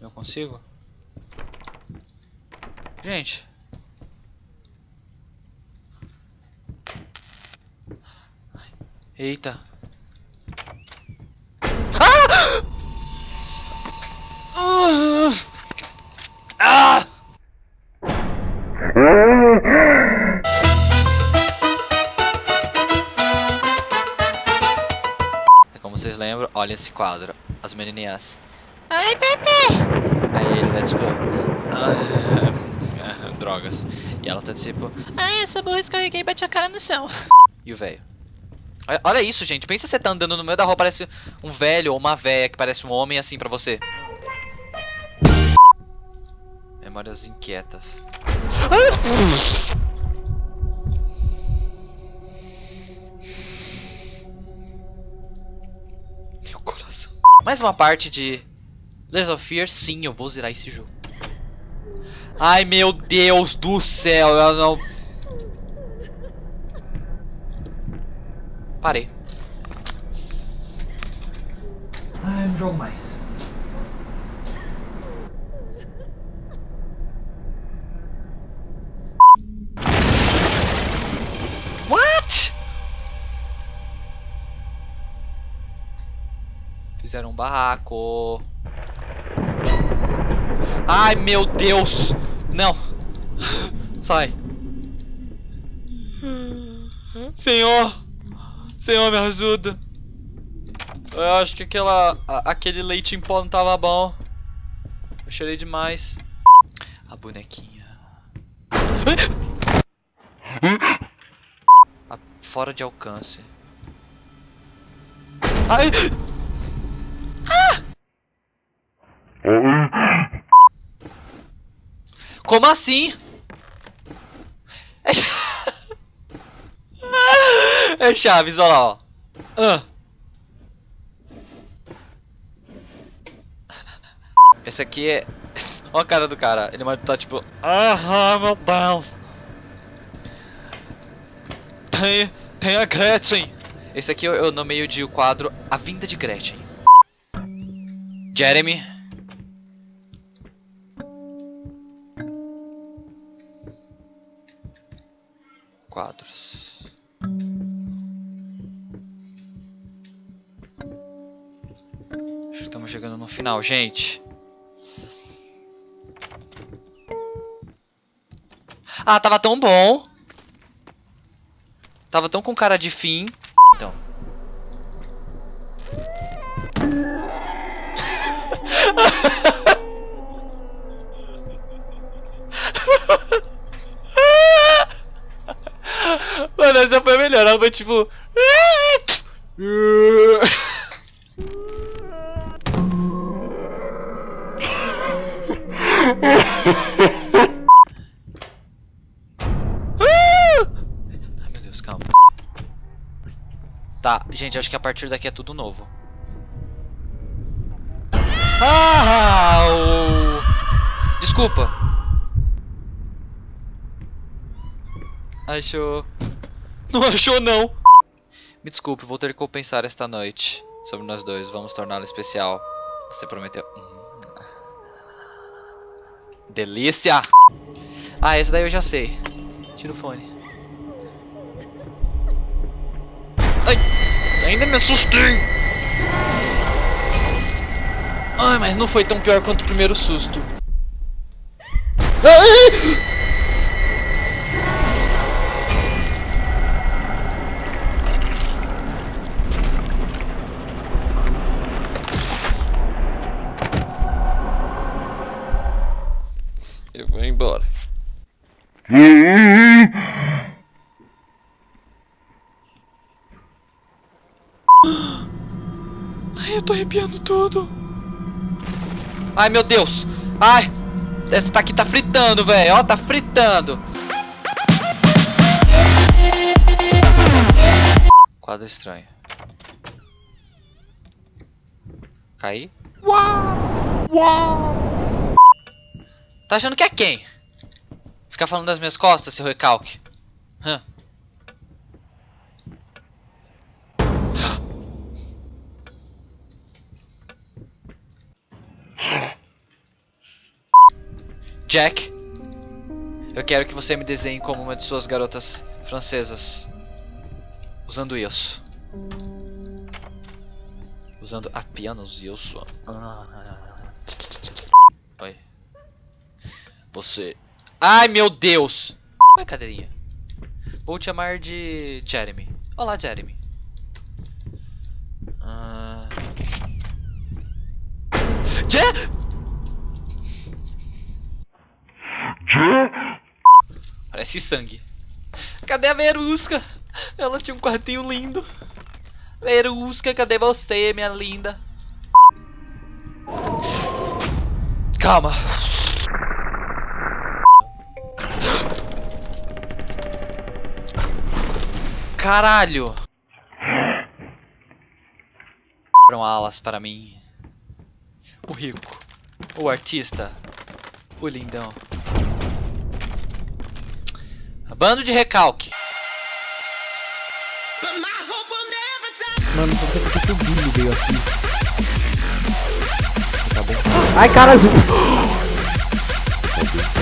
Eu consigo? Gente. Eita. Ah! Ah! É como vocês lembram, olha esse quadro. As menininhas. Oi, Pepe! Ele tá tipo. ah, Drogas. E ela tá tipo. Ai, essa burra escorreguei e bati a cara no chão. E o velho? Olha- Olha isso, gente. Pensa você tá andando no meio da rua, parece um velho ou uma véia que parece um homem assim pra você. Memórias inquietas. Meu coração. Mais uma parte de Layers of Fear. Sim, eu vou zerar esse jogo. Ai, meu Deus do céu. Eu não... Parei. Ah, não jogo mais. What? Fizeram um barraco. Ai, meu Deus. Não. Sai. Senhor. Senhor, me ajuda. Eu acho que aquela, aquele leite em pó não tava bom. Eu chorei demais. A bonequinha. A- fora de alcance. Ai! Ah! Como assim? É, cha- é Chaves, olha lá, ó. Ah. Esse aqui é. Olha a cara do cara. Ele tá tipo. Ah, meu Deus. Tem, tem a Gretchen. Esse aqui eu, eu nomeio de o quadro A Vinda de Gretchen. Jeremy. Quadros. Estamos chegando no final, gente. Ah, tava tão bom. Tava tão com cara de fim. Então. Mano, essa foi melhor. Ela foi tipo. Ai meu Deus, calma. Tá, gente, acho que a partir daqui é tudo novo. Ah! o- Desculpa. Achou. Não achou, não. Me desculpe, vou ter que compensar esta noite sobre nós dois. Vamos torná-la especial. Você prometeu. Hum. Delícia! Ah, esse daí eu já sei. Tira o fone. Ai! Ainda me assustei! Ai, mas não foi tão pior quanto o primeiro susto. Ai! Ai, eu tô arrepiando tudo. Ai, meu Deus. Ai, essa daqui tá fritando, velho. Ó, tá fritando. Quadro estranho. Caí. Uau! Uau! Tá achando que é quem? Ficar falando das minhas costas, seu recalque. Hã? Jack, eu quero que você me desenhe como uma de suas garotas francesas. Usando isso. Usando apenas isso. Ah. Oi. Você. Ai meu Deus! Oi, cadeirinha. Vou te chamar de Jeremy. Olá, Jeremy. Ah... Je... Parece sangue. Cadê a Verusca? Ela tinha um quartinho lindo. Verusca, cadê você, minha linda? Calma. Caralho. Foram alas para mim. O rico. O artista. O lindão. Bando de recalque. Mano, não sei porque o Billy veio aqui. Tá bom. Ai, caralho!